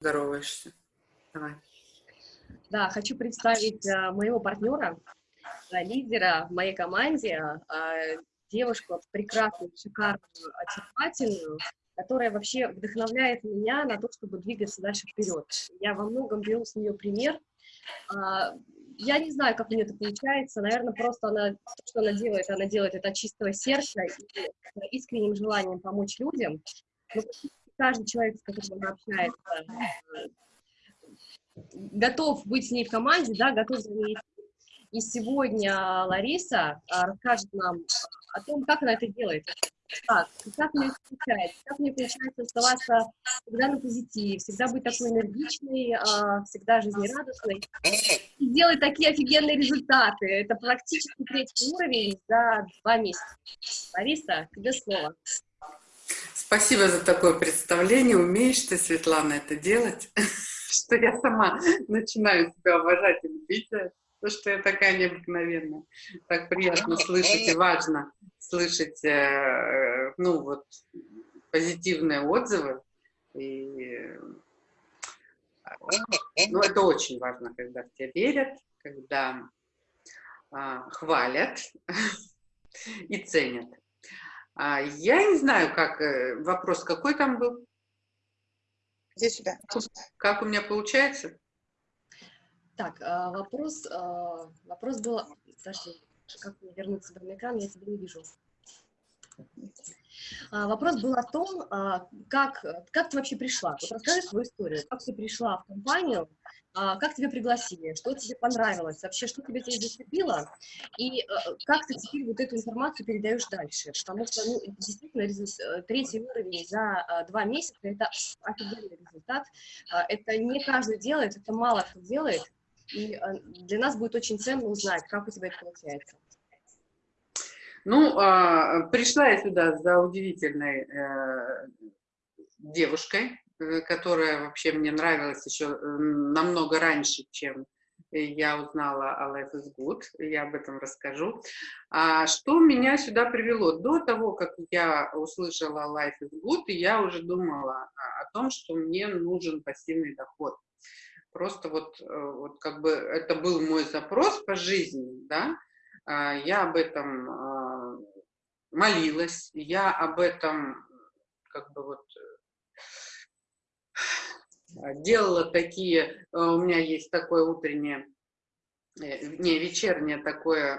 здороваешься. Давай. Да, хочу представить а, моего партнера, а, лидера в моей команде, а, девушку прекрасную, шикарную, очаровательную, которая вообще вдохновляет меня на то, чтобы двигаться дальше вперед. Я во многом беру с нее пример. А, я не знаю, как у нее это получается. Наверное, просто она, то, что она делает, она делает это от чистого сердца и искренним желанием помочь людям. Но каждый человек, с которым она общается, готов быть с ней в команде, да, готов за ней и сегодня Лариса а, расскажет нам о том, как она это делает. Как, как мне получается, как мне получается оставаться всегда на позитиве, всегда быть такой энергичной, а, всегда жизнерадостной и делать такие офигенные результаты. Это практически третий уровень за два месяца. Лариса, тебе слово. Спасибо за такое представление. Умеешь ты, Светлана, это делать, что я сама начинаю себя уважать и любить то, что я такая необыкновенная. Так приятно слышать и важно слышать, э, ну, вот, позитивные отзывы. И, ну, это очень важно, когда в тебя верят, когда а, хвалят и ценят. А, я не знаю, как, э, вопрос какой там был? Здесь сюда. Как у меня получается? Так, а, вопрос, а, вопрос был, подожди, как мне вернуться в экран, я тебя не вижу. А, вопрос был о том, как, как ты вообще пришла. Вот расскажи свою историю. Как ты пришла в компанию, как тебя пригласили, что тебе понравилось, вообще, что тебя здесь зацепило, и как ты теперь вот эту информацию передаешь дальше. Потому что, ну, действительно, э, третий уровень за два месяца – это офигенный результат. Это не каждый делает, это мало кто делает. И э, для нас будет очень ценно узнать, как у тебя это получается. Ну, а, пришла я сюда за удивительной э, девушкой, э, которая вообще мне нравилась еще намного раньше, чем я узнала о Life is Good, я об этом расскажу. А что меня сюда привело? До того, как я услышала Life is Good, я уже думала о том, что мне нужен пассивный доход. Просто вот, э, вот как бы это был мой запрос по жизни, да, а, я об этом а, молилась, я об этом как бы вот э, делала такие, э, у меня есть такое утреннее, не, вечернее такое,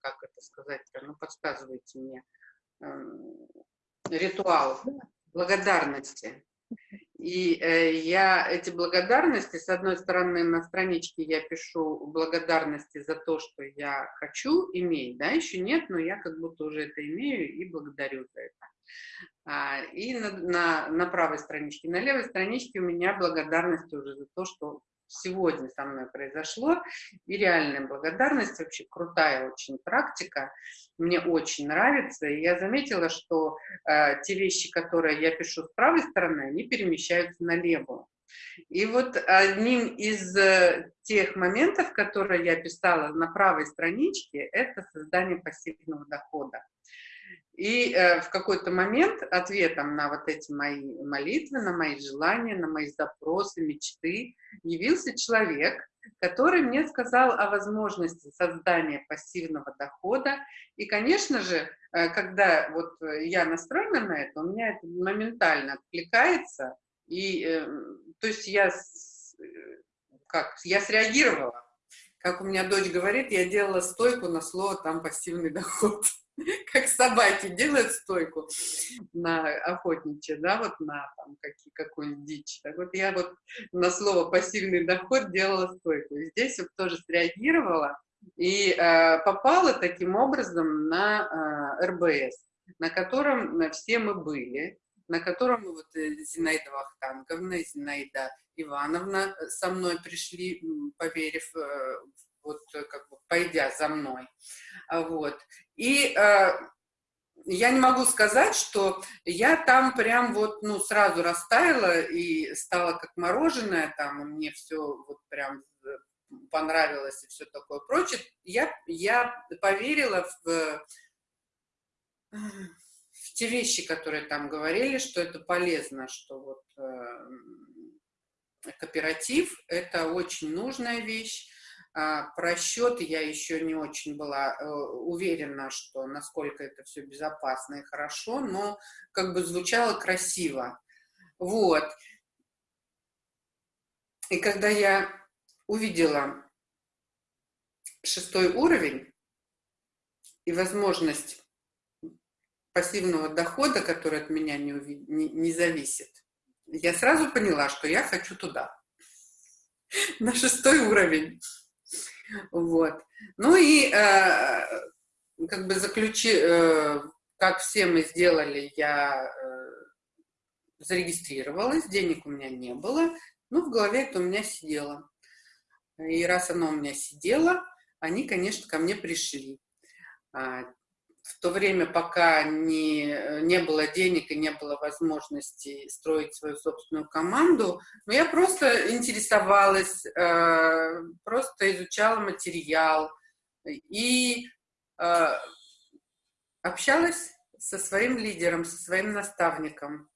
как это сказать, ну, подсказывайте мне, ритуал благодарности. И э, я эти благодарности, с одной стороны, на страничке я пишу благодарности за то, что я хочу иметь, да, еще нет, но я как будто уже это имею и благодарю за это. А, и на, на, на правой страничке, на левой страничке у меня благодарность уже за то, что сегодня со мной произошло. И реальная благодарность, вообще крутая очень практика, мне очень нравится. И я заметила, что э, те вещи, которые я пишу с правой стороны, они перемещаются на левую. И вот одним из э, тех моментов, которые я писала на правой страничке, это создание пассивного дохода. И э, в какой-то момент ответом на вот эти мои молитвы, на мои желания, на мои запросы, мечты явился человек, который мне сказал о возможности создания пассивного дохода. И, конечно же, э, когда вот я настроена на это, у меня это моментально откликается. И, э, то есть я, э, как, я среагировала. Как у меня дочь говорит, я делала стойку на слово там пассивный доход. как собаки делают стойку на охотничье, да, вот на там какую-нибудь дичь. Так вот я вот на слово пассивный доход делала стойку. И здесь вот тоже среагировала и э, попала таким образом на э, РБС, на котором на все мы были, на котором вот э, Зинаида Вахтанговна, Зинаида Ивановна со мной пришли, поверив э, вот как бы пойдя за мной. Вот. И э, я не могу сказать, что я там прям вот, ну, сразу растаяла и стала как мороженое, там, мне все вот прям э, понравилось и все такое прочее. Я, я поверила в, в те вещи, которые там говорили, что это полезно, что вот э, кооператив – это очень нужная вещь. А, про счет я еще не очень была э, уверена, что насколько это все безопасно и хорошо, но как бы звучало красиво. Вот. И когда я увидела шестой уровень и возможность пассивного дохода, который от меня не, не, не зависит, я сразу поняла, что я хочу туда, на шестой уровень. Вот. Ну и э, как бы заключи, э, как все мы сделали, я э, зарегистрировалась, денег у меня не было, но в голове это у меня сидело. И раз оно у меня сидело, они, конечно, ко мне пришли. В то время, пока не, не было денег и не было возможности строить свою собственную команду, но я просто интересовалась, э, просто изучала материал и э, общалась со своим лидером, со своим наставником.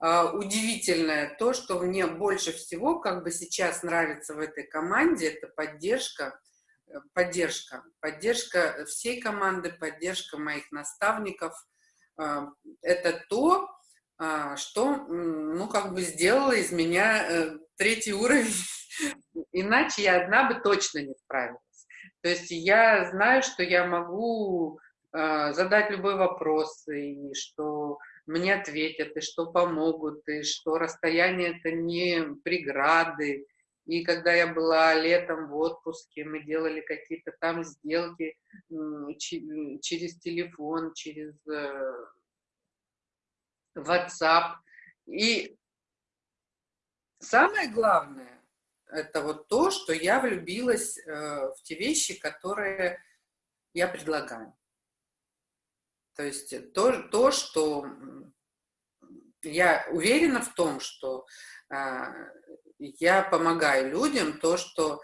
Э, удивительное то, что мне больше всего как бы сейчас нравится в этой команде, это поддержка – поддержка, поддержка всей команды, поддержка моих наставников. А, это то, а, что, ну, как бы сделало из меня э, третий уровень, иначе я одна бы точно не справилась. То есть я знаю, что я могу а, задать любой вопрос, и что мне ответят, и что помогут, и что расстояние это не преграды, и когда я была летом в отпуске, мы делали какие-то там сделки через телефон, через э, WhatsApp. И самое главное, это вот то, что я влюбилась э, в те вещи, которые я предлагаю. То есть то, то что я уверена в том, что а, я помогаю людям то, что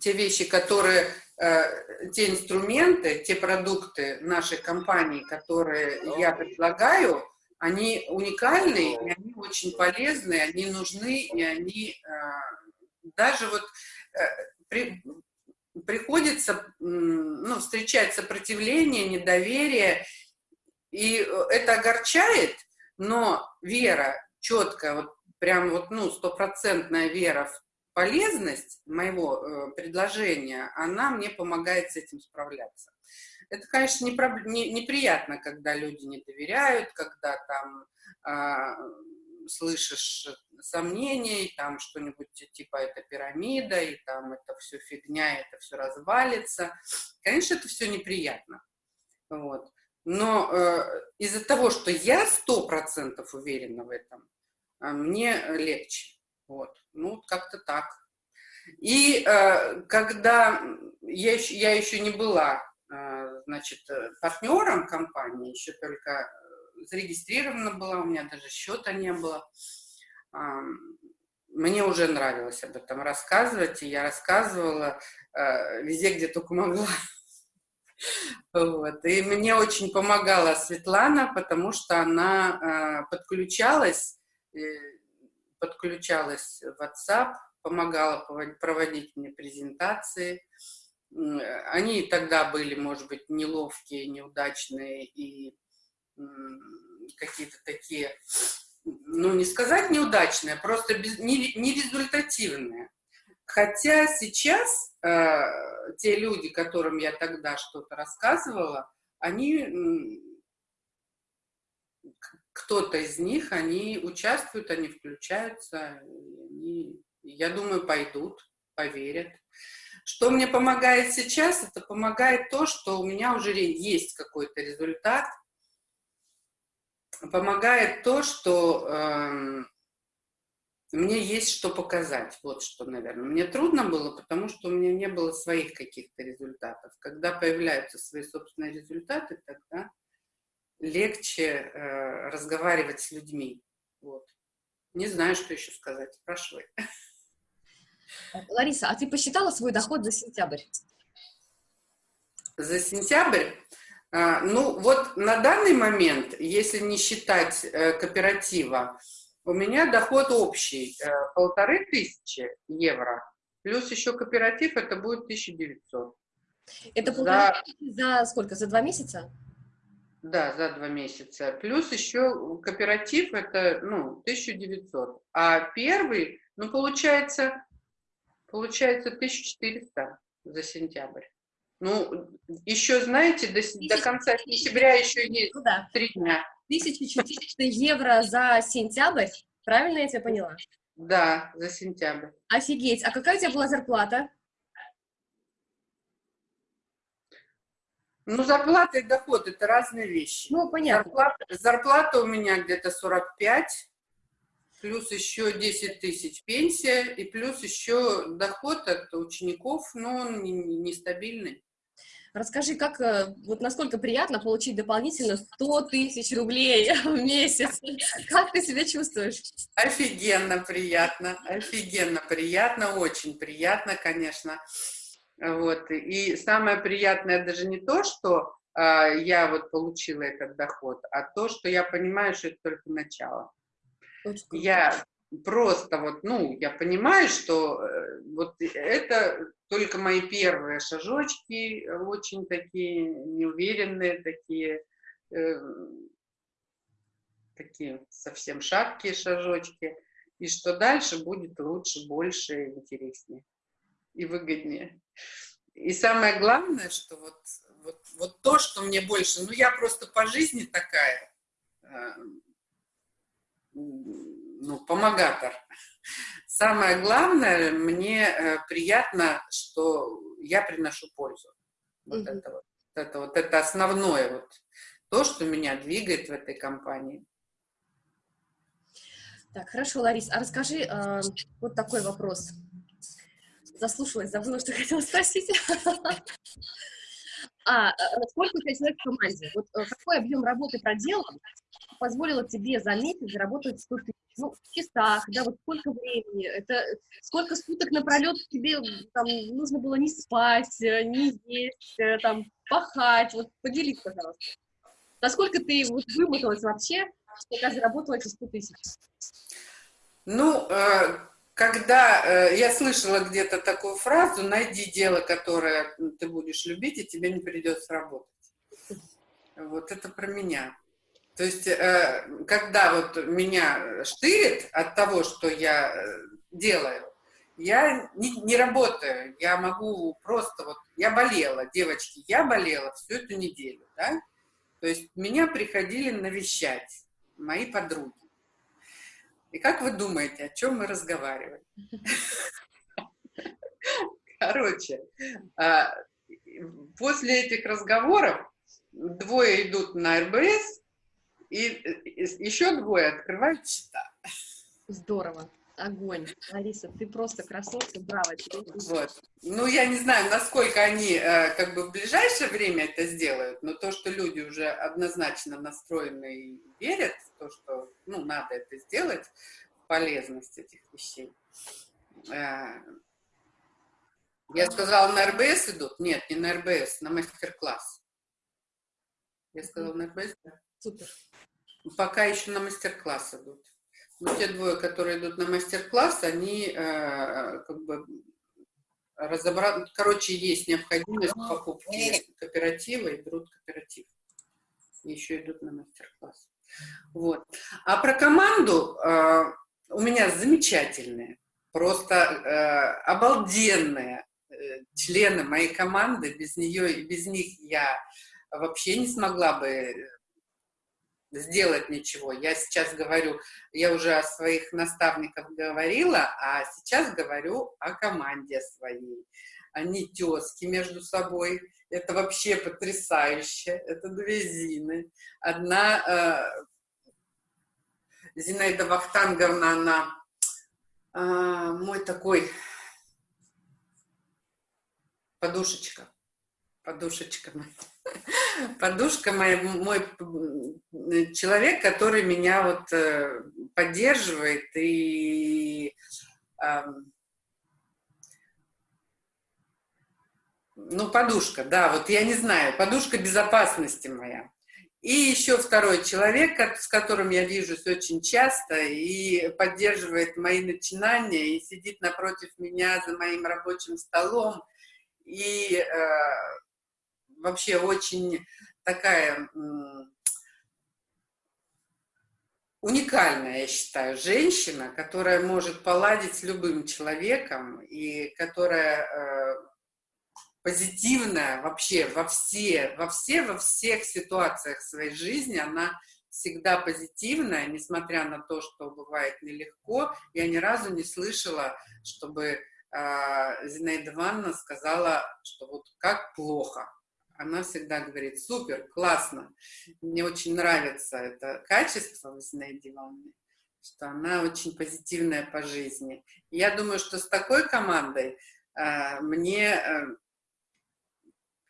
те вещи, которые, э, те инструменты, те продукты нашей компании, которые я предлагаю, они уникальны, и они очень полезны, они нужны, и они э, даже вот э, при, приходится ну, встречать сопротивление, недоверие, и это огорчает, но вера четкая, вот прям вот, ну, стопроцентная вера в полезность моего э, предложения, она мне помогает с этим справляться. Это, конечно, не, не, неприятно, когда люди не доверяют, когда там э, слышишь сомнения, и там что-нибудь типа это пирамида, и там это все фигня, это все развалится. Конечно, это все неприятно. Вот. Но э, из-за того, что я сто процентов уверена в этом, мне легче. Вот, ну, как-то так. И э, когда я еще, я еще не была, э, значит, партнером компании, еще только э, зарегистрирована была, у меня даже счета не было, э, мне уже нравилось об этом рассказывать, и я рассказывала э, везде, где только могла. Вот. И мне очень помогала Светлана, потому что она э, подключалась подключалась в WhatsApp, помогала проводить мне презентации. Они тогда были, может быть, неловкие, неудачные и какие-то такие, ну, не сказать неудачные, просто без, не результативные. Хотя сейчас э, те люди, которым я тогда что-то рассказывала, они кто-то из них, они участвуют, они включаются, они, я думаю, пойдут, поверят. Что мне помогает сейчас? Это помогает то, что у меня уже есть какой-то результат. Помогает то, что э, мне есть что показать. Вот что, наверное. Мне трудно было, потому что у меня не было своих каких-то результатов. Когда появляются свои собственные результаты, тогда легче э, разговаривать с людьми. Вот. Не знаю, что еще сказать. Спрашивай. Лариса, а ты посчитала свой доход за сентябрь? За сентябрь? А, ну, вот на данный момент, если не считать э, кооператива, у меня доход общий э, полторы тысячи евро, плюс еще кооператив, это будет 1900. Это полторы за... за сколько? За два месяца? Да, за два месяца. Плюс еще кооператив, это, ну, 1900. А первый, ну, получается, получается 1400 за сентябрь. Ну, еще, знаете, до, до конца сентября еще есть ну, да. три дня. 1400 евро за сентябрь, правильно я тебя поняла? Да, за сентябрь. Офигеть, а какая у тебя была зарплата? Ну, зарплата и доход – это разные вещи. Ну, понятно. Зарплата, зарплата у меня где-то 45, плюс еще 10 тысяч пенсия, и плюс еще доход от учеников, но он нестабильный. Расскажи, как, э, вот насколько приятно получить дополнительно 100 тысяч рублей в месяц? Как ты себя чувствуешь? Офигенно приятно, офигенно приятно, очень приятно, конечно. Вот. И самое приятное даже не то, что а, я вот получила этот доход, а то, что я понимаю, что это только начало. Я просто вот, ну, я понимаю, что э, вот это только мои первые шажочки, очень такие неуверенные, такие, э, такие совсем шаткие шажочки, и что дальше будет лучше, больше, интереснее и выгоднее. И самое главное, что вот, вот, вот то, что мне больше, ну я просто по жизни такая, э, ну, помогатор. Самое главное, мне э, приятно, что я приношу пользу. Вот, mm -hmm. это вот, это вот, это основное вот, то, что меня двигает в этой компании. Так, хорошо, Ларис, а расскажи э, вот такой вопрос. Заслушалась, забыла, что хотела спросить. А, э, сколько у тебя человек в команде? Вот э, какой объем работы проделан позволило тебе за месяц заработать 100 тысяч? Ну, в часах, да, вот сколько времени, это сколько суток напролет тебе там нужно было не спать, э, не есть, там, пахать, вот поделись, пожалуйста. Насколько ты вот вымоталась вообще, пока заработала эти 100 тысяч? Ну, когда э, я слышала где-то такую фразу, найди дело, которое ты будешь любить, и тебе не придется работать. Вот это про меня. То есть, э, когда вот меня штырит от того, что я э, делаю, я не, не работаю, я могу просто вот, я болела, девочки, я болела всю эту неделю, да, то есть меня приходили навещать мои подруги. И как вы думаете, о чем мы разговариваем? Короче, а, после этих разговоров двое идут на РБС, и еще двое открывают счета. Здорово. Огонь. Алиса, ты просто красотка, браво тебе. Вот. Ну, я не знаю, насколько они э, как бы в ближайшее время это сделают, но то, что люди уже однозначно настроены и верят в то, что, ну, надо это сделать, полезность этих вещей. Э, я сказала, на РБС идут? Нет, не на РБС, на мастер-класс. Я сказала, на РБС? Да? Супер. Пока еще на мастер-класс идут. Но те двое, которые идут на мастер-класс, они э, как бы разобрать, короче, есть необходимость покупки кооператива и берут кооператив. И еще идут на мастер-класс. Вот. А про команду э, у меня замечательные, просто э, обалденные э, члены моей команды. Без нее и без них я вообще не смогла бы сделать ничего. Я сейчас говорю, я уже о своих наставниках говорила, а сейчас говорю о команде своей. Они тески между собой. Это вообще потрясающе. Это две Зины. Одна э, Зинаида Вахтанговна, она э, мой такой подушечка. Подушечка моя подушка моя, мой человек, который меня вот э, поддерживает и ну, подушка, да, вот я не знаю, подушка безопасности моя. И еще второй человек, с которым я вижусь очень часто и поддерживает мои начинания, и сидит напротив меня за моим рабочим столом, и э, вообще очень такая уникальная, я считаю, женщина, которая может поладить с любым человеком и которая э, позитивная вообще во все, во все, во всех ситуациях своей жизни, она всегда позитивная, несмотря на то, что бывает нелегко. Я ни разу не слышала, чтобы э, Зинаида Ивановна сказала, что вот как плохо она всегда говорит, супер, классно, мне очень нравится это качество в Зинаиде что она очень позитивная по жизни. Я думаю, что с такой командой э, мне э,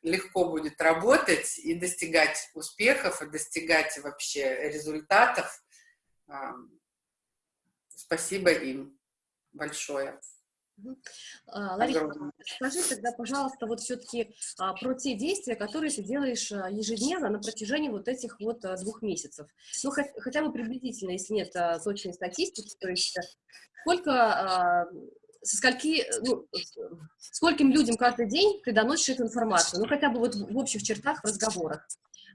легко будет работать и достигать успехов, и достигать вообще результатов. Э, спасибо им большое. А, Лариса, скажи тогда, пожалуйста, вот все-таки а, про те действия, которые ты делаешь а, ежедневно на протяжении вот этих вот двух месяцев. Ну, хотя бы приблизительно, если нет точной статистики, то есть сколько, со скольки, ну, скольким людям каждый день ты доносишь эту информацию, ну, хотя бы вот в общих чертах, в разговорах.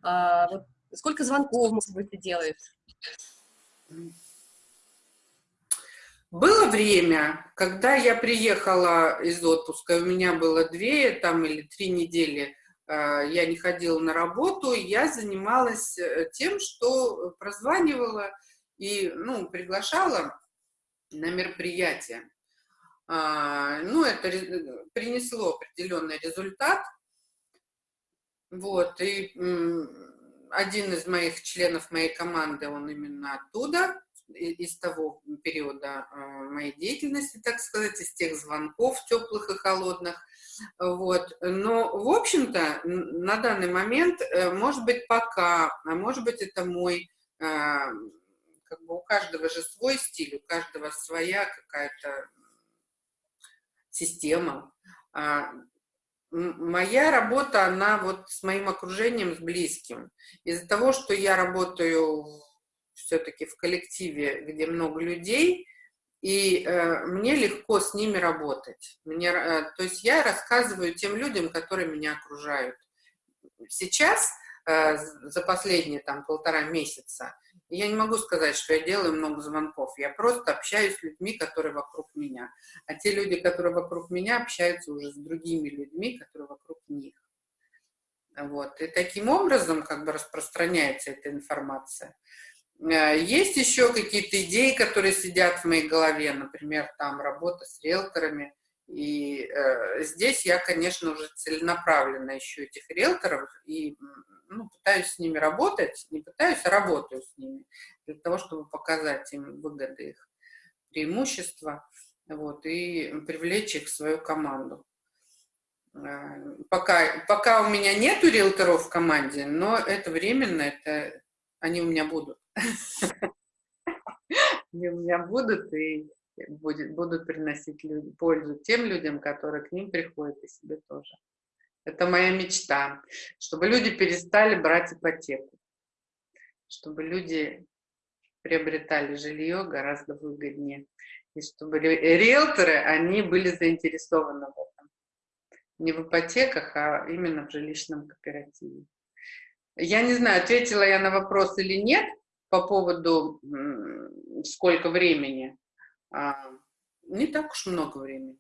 Вот, сколько звонков, может быть, ты делаешь? Было время, когда я приехала из отпуска, у меня было две там или три недели, э, я не ходила на работу, я занималась э, тем, что прозванивала и ну, приглашала на мероприятия. А, ну, это принесло определенный результат. Вот, и один из моих членов моей команды, он именно оттуда, из того периода э, моей деятельности, так сказать, из тех звонков теплых и холодных. Вот. Но, в общем-то, на данный момент, э, может быть, пока, а может быть, это мой, э, как бы у каждого же свой стиль, у каждого своя какая-то система. А, моя работа, она вот с моим окружением, с близким. Из-за того, что я работаю все-таки в коллективе, где много людей, и э, мне легко с ними работать. Мне, э, то есть я рассказываю тем людям, которые меня окружают. Сейчас, э, за последние там полтора месяца, я не могу сказать, что я делаю много звонков. Я просто общаюсь с людьми, которые вокруг меня. А те люди, которые вокруг меня, общаются уже с другими людьми, которые вокруг них. Вот. И таким образом как бы распространяется эта информация. Э, есть еще какие-то идеи, которые сидят в моей голове, например, там работа с риэлторами. И э, здесь я, конечно, уже целенаправленно ищу этих риэлторов и ну, пытаюсь с ними работать, не пытаюсь, а работаю с ними, для того, чтобы показать им выгоды их, преимущества, вот, и привлечь их в свою команду. Э, пока, пока у меня нету риэлторов в команде, но это временно, это они у меня будут. Они у меня будут и будет, будут приносить пользу тем людям, которые к ним приходят, и себе тоже. Это моя мечта, чтобы люди перестали брать ипотеку, чтобы люди приобретали жилье гораздо выгоднее, и чтобы риэлторы, они были заинтересованы в этом. Не в ипотеках, а именно в жилищном кооперативе. Я не знаю, ответила я на вопрос или нет, по поводу сколько времени, а, не так уж много времени.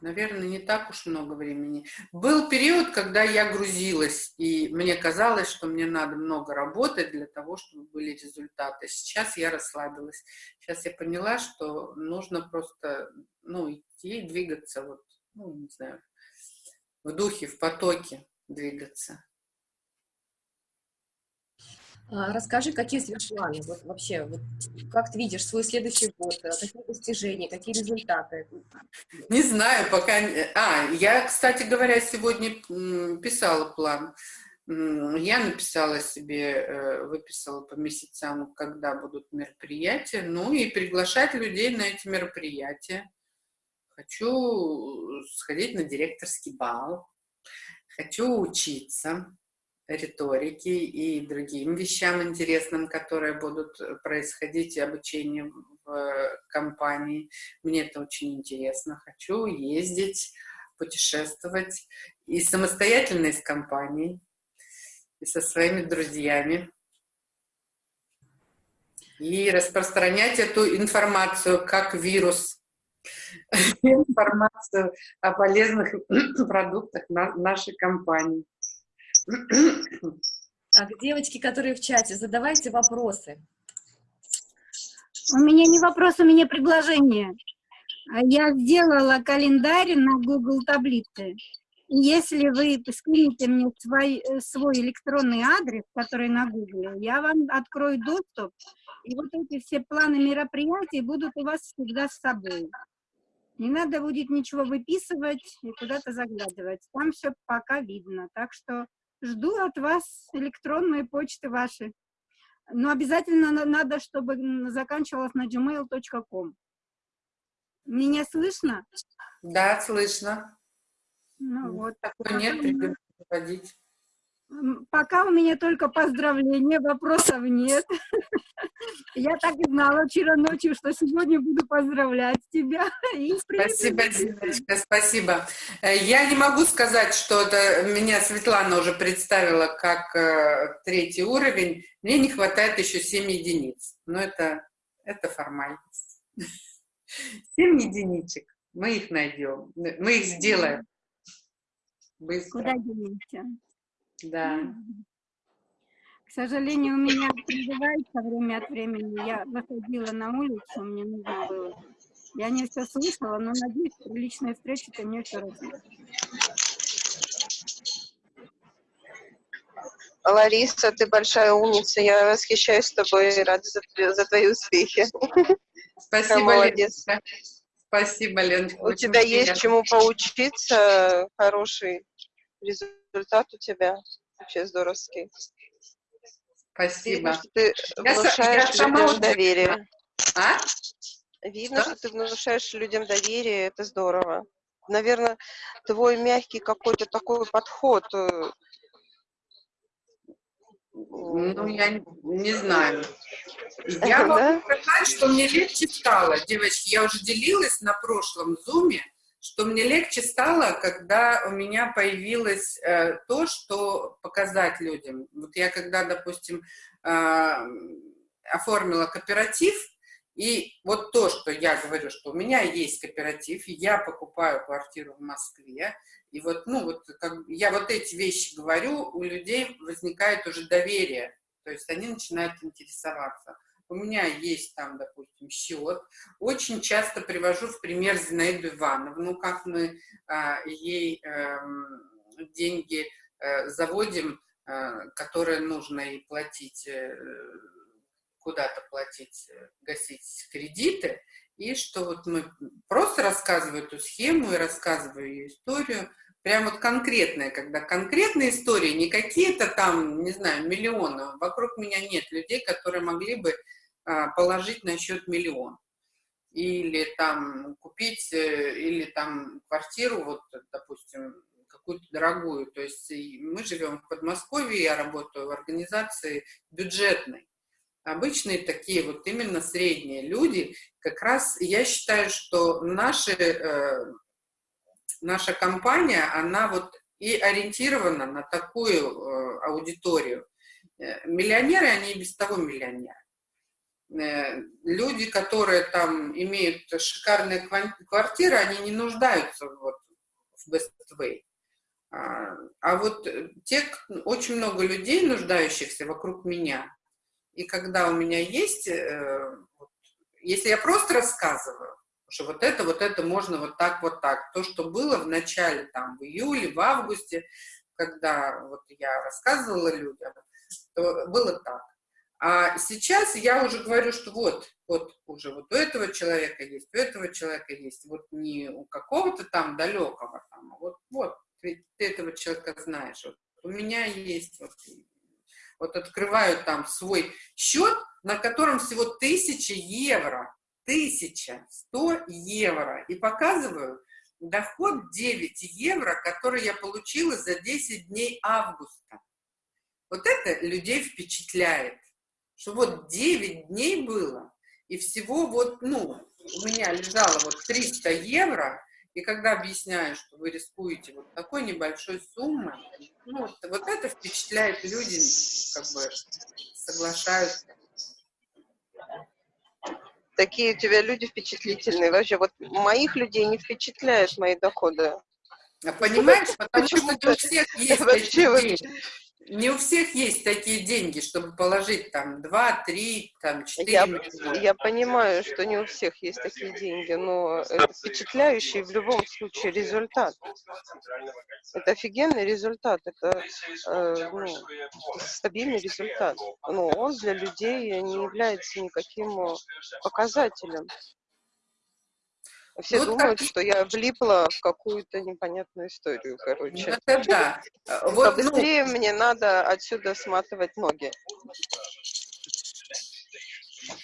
Наверное, не так уж много времени. Был период, когда я грузилась, и мне казалось, что мне надо много работать для того, чтобы были результаты. Сейчас я расслабилась. Сейчас я поняла, что нужно просто ну, идти, двигаться, вот, ну, не знаю, в духе, в потоке двигаться. А, расскажи, какие у планы? Вот вообще, вот, как ты видишь свой следующий год? Э, какие достижения, какие результаты? Не знаю, пока... А, я, кстати говоря, сегодня писала план. Я написала себе, э, выписала по месяцам, когда будут мероприятия, ну и приглашать людей на эти мероприятия. Хочу сходить на директорский бал, хочу учиться, риторике и другим вещам интересным, которые будут происходить, обучение в компании. Мне это очень интересно. Хочу ездить, путешествовать и самостоятельно из компании, и со своими друзьями. И распространять эту информацию как вирус информацию о полезных продуктах нашей компании. Так, девочки, которые в чате, задавайте вопросы. У меня не вопрос, у меня предложение. Я сделала календарь на Google таблице. Если вы скинете мне свой, свой электронный адрес, который на Google, я вам открою доступ, и вот эти все планы мероприятий будут у вас всегда с собой. Не надо будет ничего выписывать и куда-то заглядывать. Там все пока видно. Так что жду от вас электронные почты ваши. Но обязательно надо, чтобы заканчивалось на gmail.com. Меня слышно? Да, слышно. Ну вот. Такой нет, придется проводить. Пока у меня только поздравления, вопросов нет. Я так и знала вчера ночью, что сегодня буду поздравлять тебя. спасибо, Диночка, спасибо. Э, я не могу сказать, что это меня Светлана уже представила как э, третий уровень. Мне не хватает еще 7 единиц. Но это, это формальность. 7 единичек. Мы их найдем. Мы их сделаем. Быстро. Куда денемся? Да. К сожалению, у меня призывается время от времени. Я выходила на улицу, мне нужно было. Я не все слышала, но надеюсь, что личная встреча ты мне все расскажешь. Лариса, ты большая умница, я восхищаюсь тобой и рада за, за твои успехи. Спасибо, молодец. Леночка. Спасибо, Леночка. У тебя есть чему поучиться, хороший результат у тебя вообще здоровский. Спасибо. Видно, что ты внушаешь я, людям доверие. А? Видно, что? что ты внушаешь людям доверие, это здорово. Наверное, твой мягкий какой-то такой подход. Э, ну, я не знаю. Я могу сказать, что мне легче стало. Девочки, я уже делилась на прошлом зуме, что мне легче стало, когда у меня появилось э, то, что показать людям. Вот я когда, допустим, э, оформила кооператив, и вот то, что я говорю, что у меня есть кооператив, я покупаю квартиру в Москве, и вот, ну, вот как, я вот эти вещи говорю, у людей возникает уже доверие, то есть они начинают интересоваться у меня есть там, допустим, счет. Очень часто привожу в пример Зинаиду Ивановну, как мы а, ей э, деньги э, заводим, э, которые нужно и платить, э, куда-то платить, э, гасить кредиты, и что вот мы просто рассказываю эту схему и рассказываю ее историю, прям вот конкретная, когда конкретные истории, не какие-то там, не знаю, миллионы, вокруг меня нет людей, которые могли бы положить на счет миллион. Или там купить, э, или там квартиру, вот, допустим, какую-то дорогую. То есть мы живем в Подмосковье, я работаю в организации бюджетной. Обычные такие вот именно средние люди, как раз я считаю, что наши, э, наша компания, она вот и ориентирована на такую э, аудиторию. Э, миллионеры, они и без того миллионеры. Э, люди, которые там имеют шикарные квартиры, они не нуждаются вот в best way. А, а вот те, очень много людей, нуждающихся вокруг меня, и когда у меня есть, э, если я просто рассказываю, что вот это, вот это можно вот так, вот так, то, что было в начале, там, в июле, в августе, когда вот я рассказывала людям, то было так. А сейчас я уже говорю, что вот, вот уже вот у этого человека есть, у этого человека есть, вот не у какого-то там далекого, там, а вот, вот, ты, ты этого человека знаешь, вот, у меня есть, вот, вот открываю там свой счет, на котором всего тысяча евро, тысяча, сто евро, и показываю доход 9 евро, который я получила за 10 дней августа. Вот это людей впечатляет, что вот 9 дней было, и всего вот, ну, у меня лежало вот 300 евро, и когда объясняю, что вы рискуете вот такой небольшой суммой, ну, вот, вот это впечатляет люди, как бы соглашаются. Такие у тебя люди впечатлительные. Вообще, вот моих людей не впечатляют мои доходы. А Понимаешь, потому что не у всех есть Вообще, вообще. деньги. Не у всех есть такие деньги, чтобы положить там 2, 3, там 4 Я, миллиона. я понимаю, что не у всех есть такие деньги, но это впечатляющий в любом случае результат. Это офигенный результат, это э, ну, стабильный результат. Но он для людей не является никаким э, показателем. Все Вот думают, как- что я влипла в какую-то непонятную историю, Ну, короче. это да. А, Вот, ну, Побыстрее мне надо отсюда сматывать ноги.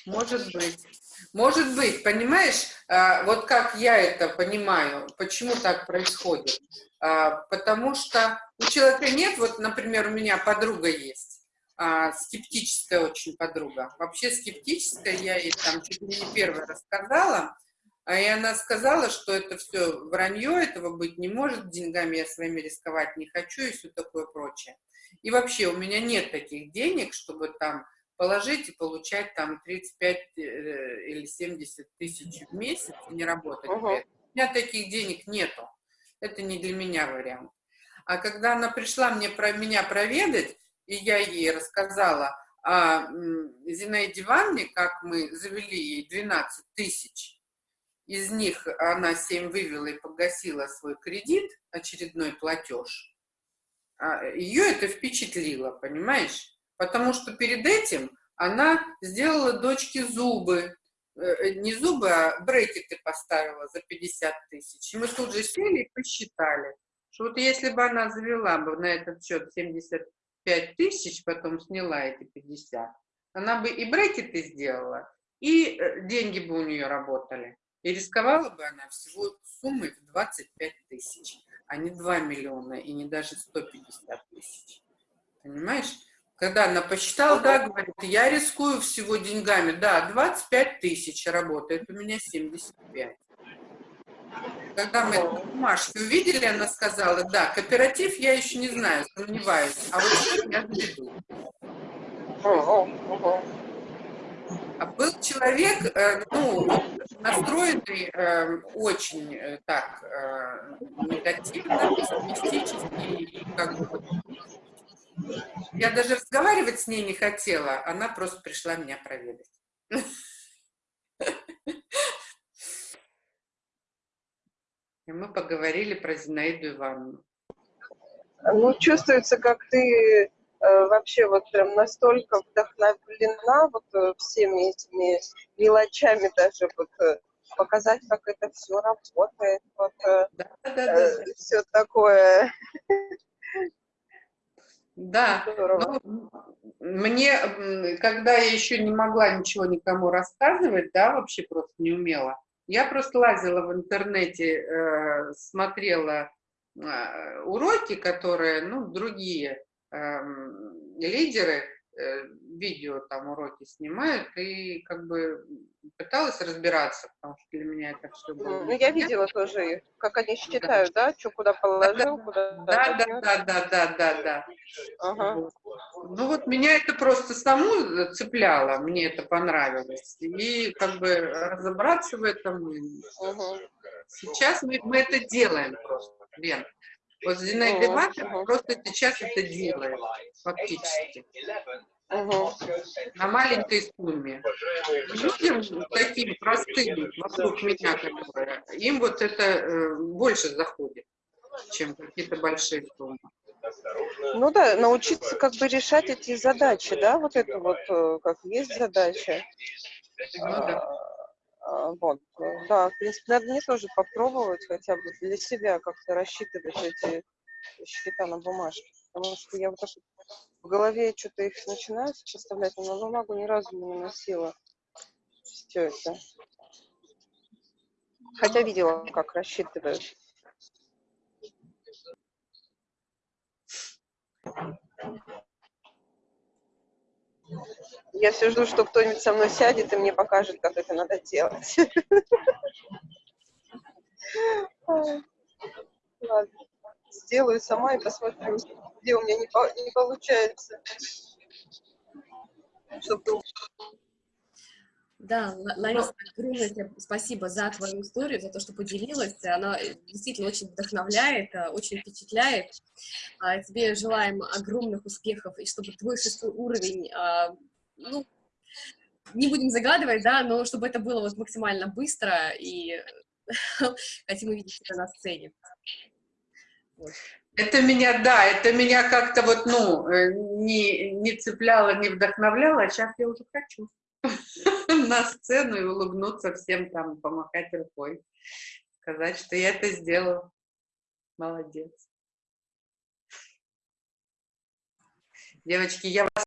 Может быть. Может быть, понимаешь, а, вот как я это понимаю, почему так происходит. А, Потому что у человека нет, вот, например, у меня подруга есть, а, скептическая очень подруга. Вообще скептическая, я ей там чуть ли не первая рассказала, и она сказала, что это все вранье, этого быть не может, деньгами я своими рисковать не хочу и все такое прочее. И вообще у меня нет таких денег, чтобы там положить и получать там 35 э, или 70 тысяч в месяц и не работать. Этом. У меня таких денег нету. Это не для меня вариант. А когда она пришла мне про меня проведать, и я ей рассказала о Зинаиде Ивановне, как мы завели ей 12 тысяч, из них она 7 вывела и погасила свой кредит, очередной платеж, а, ее это впечатлило, понимаешь? Потому что перед этим она сделала дочке зубы, Э, не зубы, а брекеты поставила за 50 тысяч. И мы тут же сели и посчитали, что вот если бы она завела бы на этот счет 75 тысяч, потом сняла эти 50, она бы и брекеты сделала, и э, деньги бы у нее работали. И рисковала бы она всего суммой в 25 тысяч, а не 2 миллиона и не даже 150 тысяч. Понимаешь? Когда она посчитала, да, говорит, я рискую всего деньгами, да, 25 тысяч работает, у меня 75. Когда мы эти бумажки увидели, она сказала, да, кооператив я еще не знаю, сомневаюсь, а вот счет я заведу. А был человек, э, ну, настроенный э, очень э, так э, негативно, пессимистически, и как бы я даже разговаривать с ней не хотела, она просто пришла меня проведать. И мы поговорили про Зинаиду Ивановну. Ну, чувствуется, как ты вообще вот прям настолько вдохновлена вот э, всеми этими мелочами даже вот э, показать, как это все работает, вот Да, да, да, все такое. Да, ну, мне, когда я еще не могла ничего никому рассказывать, да, вообще просто не умела, я просто лазила в интернете, э, смотрела э, уроки, которые, ну, другие лидеры э, видео там уроки снимают, и как бы пыталась разбираться, потому что для меня это все было. Ну, я видела тоже их, как они считают, да, что куда положил, куда Да, да, да, да, да, да, да. Ага. Вот. Ну вот меня это просто саму цепляло, мне это понравилось. И как бы разобраться в этом. Мгм. Сейчас мы, мы это делаем просто, Лен. Вот Зинаида мгм. просто сейчас это делает, фактически, Мгм. на маленькой сумме. Людям таким простым вокруг меня, которые, им вот это э, больше заходит, чем какие-то большие суммы. Ну да, научиться как бы решать эти задачи, да, вот это вот, э, как есть задача. Ну да. А, Вот, э, да, в принципе, надо мне тоже попробовать хотя бы для себя как-то рассчитывать эти счета на бумажке. Потому что я вот так в голове что-то их начинаю составлять, но на бумагу ни разу не наносила все это. Хотя видела, как рассчитывают. Я все жду, что кто-нибудь со мной сядет и мне покажет, как это надо делать. Сделаю сама и посмотрю, где у меня не получается. Чтобы Да, Ла- Лариса, огромное тебе спасибо за твою историю, за то, что поделилась. Она э, действительно очень вдохновляет, э, очень впечатляет. А, Тебе желаем огромных успехов, и чтобы твой шестой уровень, а, ну, не будем загадывать, да, но чтобы это было вот максимально быстро, и хотим увидеть тебя на сцене. Вот. Это меня, да, это меня как-то вот, ну, э, не, не цепляло, не вдохновляло, а сейчас я уже хочу на сцену и улыбнуться всем там, помахать рукой, сказать, что я это сделала. Молодец. Девочки, я вас